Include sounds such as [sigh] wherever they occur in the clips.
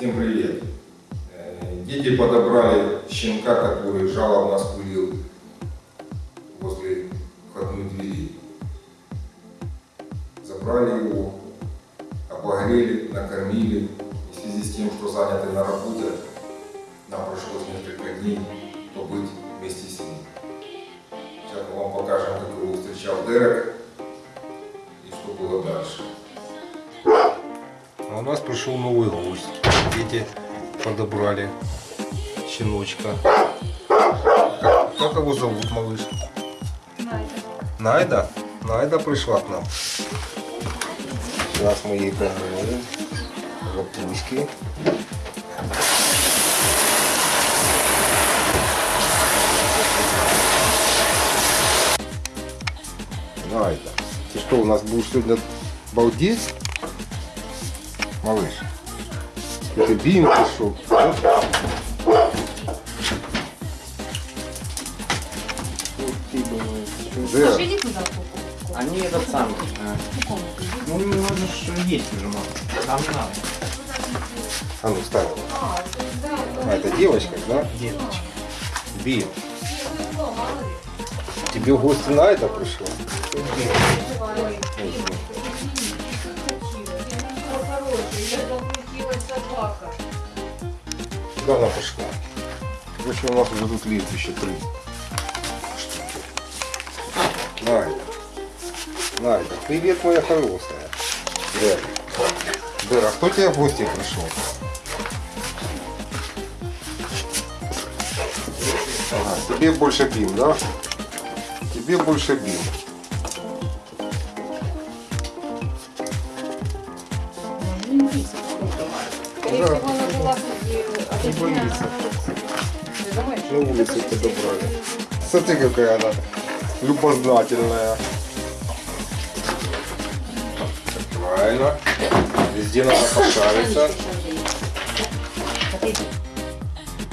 Всем привет! Э, Дети подобрали щенка, который жалобно спылил возле входной двери. Забрали его, обогрели, накормили. И в связи с тем, что заняты на работе, нам пришлось несколько дней побыть вместе с ним. Сейчас мы вам покажем, как его встречал Дерек и что было дальше. А у нас пришел новый гость. Дети подобрали щеночка. Как, его зовут, малыш? Найда. Найда пришла к нам. Сейчас мы ей помоем. Лапуськи. Найда. Ты что, у нас будешь сегодня балдеть? Малыш. Бим пришел. Да. Они этот самый. иди. Ну, не можно ж есть уже мало. Там не надо. А ну, встань. А, это, да, А, это девочка, да? Деточки. Бим. Тебе в гости на это пришло? Куда она пошла? Короче, у нас уже тут летище три штуки. Найда. Найда, привет, моя хорошая. Дэр. Дэр, а кто тебе в гости пришел? Ага, тебе больше бим, да? Тебе больше бим. Скорее всего, она. Ты думаешь? На улице подобрали. Смотри, какая она любознательная. Правильно. Везде надо пошариться.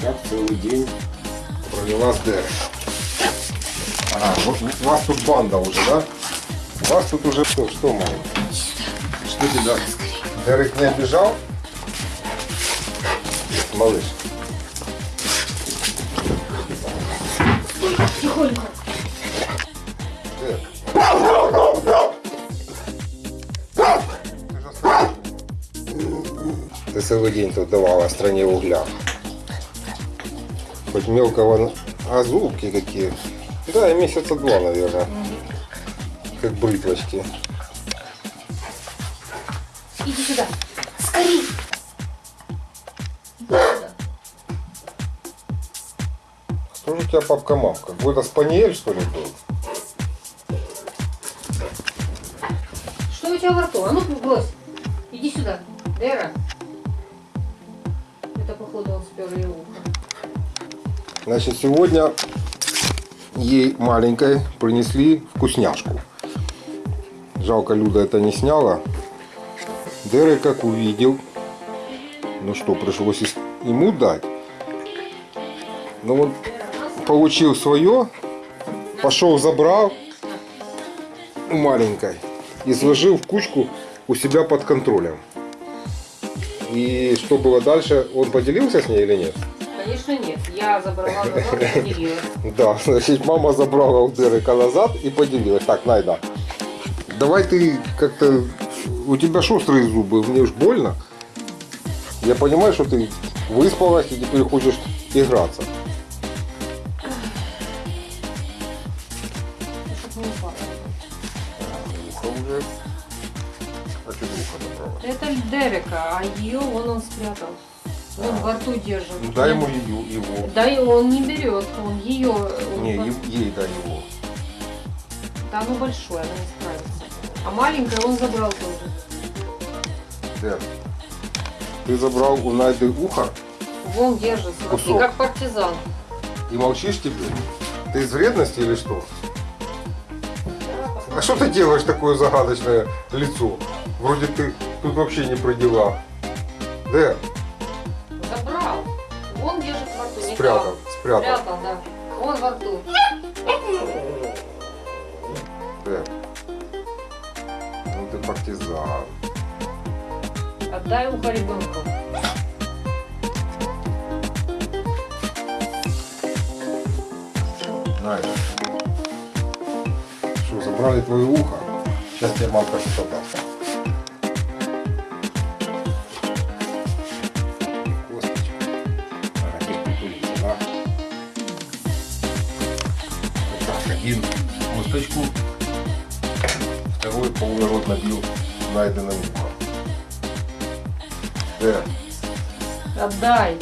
Так целый день провела с. Ага, вот у вас тут банда уже, да? У вас тут уже что, что мало? Что тебя? Дерек не обижал? Малыш. Тихонько. Ты целый день тут давала стране угля. Хоть мелкого, а зубки какие. Да, и месяца два, наверное. Как бритвочки. Иди сюда. Скорей. Иди сюда. Что же у тебя папка-мамка? Какой-то спаниель, что ли, был? Что у тебя во рту? А ну, брось. Иди сюда. Дэра. Это, походу, он спер ее ухо. Значит, сегодня ей маленькой принесли вкусняшку. Жалко, Люда это не сняла. Дерек как увидел, ну что, пришлось ему дать. Ну вот, получил свое, пошел забрал у маленькой и сложил в кучку у себя под контролем. И что было дальше, он поделился с ней или нет? Конечно, нет. Я забрала [laughs] назад и поделилась. Да, значит, мама забрала у Дерека назад и поделилась. Так, Найда, давай ты как-то... У тебя шустрые зубы, мне уж больно. Я понимаю, что ты выспалась и теперь хочешь играться. Не. А? Это Дерека, а ее вон он спрятал. Он во рту держит. Ну дай ему ее, его. Да и он не берет, он ее... Не, е- ей дай его. Да оно большое, она не справится. А маленькое он забрал тоже. Дер, ты забрал у Найды ухо Вон держит, смотри, Кусок. как партизан. и молчишь теперь? Ты из вредности или что? А что ты делаешь такое загадочное лицо? Вроде ты тут вообще не про дела. Дэр, Забрал. Вон держит во рту. спрятал, спрятал. Спрятал, да. Вон во рту. Дэр партизан. Отдай ухо ребенку. Найда. Что, забрали твое ухо? Сейчас тебе мамка что-то даст. один косточку второй полный рот набил найденным ухом. Э, Отдай.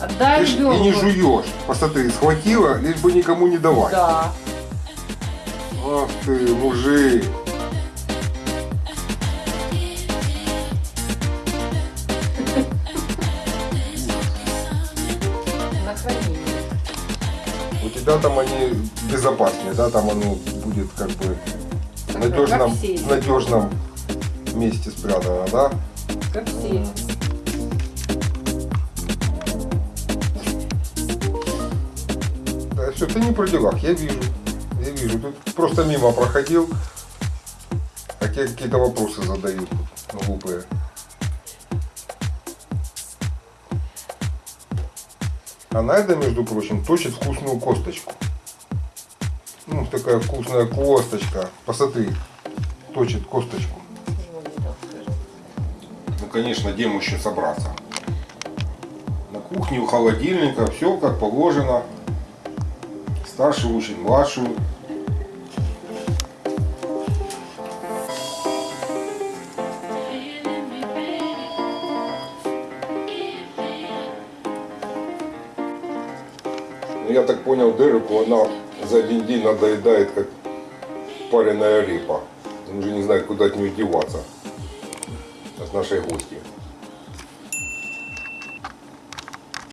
Отдай ты ж и не ребенку. жуешь. Посмотри, схватила, лишь бы никому не давать. Да. Ах ты, мужик. У тебя там они безопаснее, да? Там оно будет как бы надежном, в надежном месте спрятано, да? Как все. Да, все, ты не при делах, я вижу. Я вижу. Тут просто мимо проходил, а тебе какие-то вопросы задают глупые. А Найда, между прочим, точит вкусную косточку. Ну, такая вкусная косточка. Посмотри, точит косточку. Ну, конечно, где еще собраться? На кухне у холодильника все как положено. Старший учит младшую. Ну, я так понял, Дереку она за один день надоедает, как пареная репа. Он уже не знает, куда от нее деваться. От нашей гости.